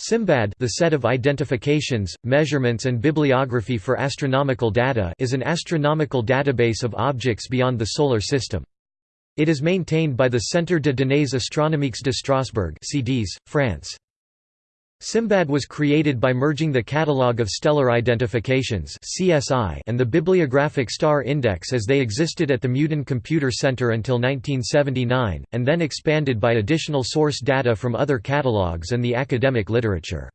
SIMBAD the set of identifications, measurements and bibliography for astronomical data is an astronomical database of objects beyond the Solar System. It is maintained by the Centre de données astronomiques de Strasbourg CDS, France. SIMBAD was created by merging the Catalogue of Stellar Identifications and the Bibliographic Star Index as they existed at the Meudon Computer Center until 1979, and then expanded by additional source data from other catalogues and the academic literature.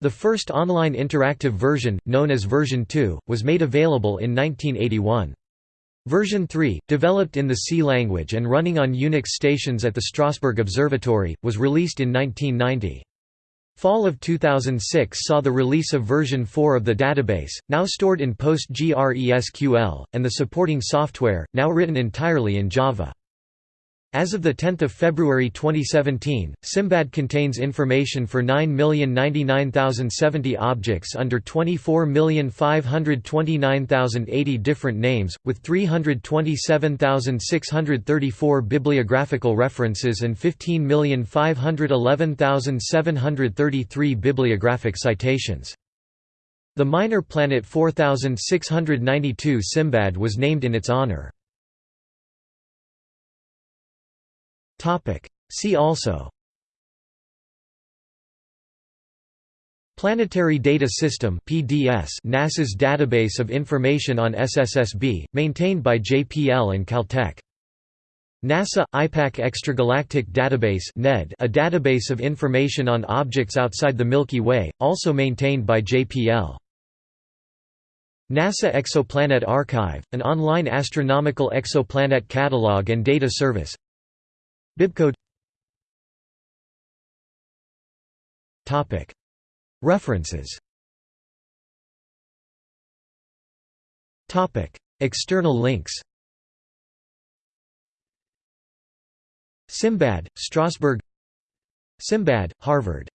The first online interactive version, known as version 2, was made available in 1981. Version 3, developed in the C language and running on Unix stations at the Strasbourg Observatory, was released in 1990. Fall of 2006 saw the release of version 4 of the database, now stored in PostgreSQL, and the supporting software, now written entirely in Java. As of 10 February 2017, Simbad contains information for 9,099,070 objects under 24,529,080 different names, with 327,634 bibliographical references and 15,511,733 bibliographic citations. The minor planet 4692 Simbad was named in its honor. Topic. See also Planetary Data System PDS NASA's database of information on SSSB, maintained by JPL and Caltech. NASA – IPAC Extragalactic Database NED, a database of information on objects outside the Milky Way, also maintained by JPL. NASA Exoplanet Archive, an online astronomical exoplanet catalog and data service Bibcode. References. External links. Simbad, Strasbourg. Simbad, Harvard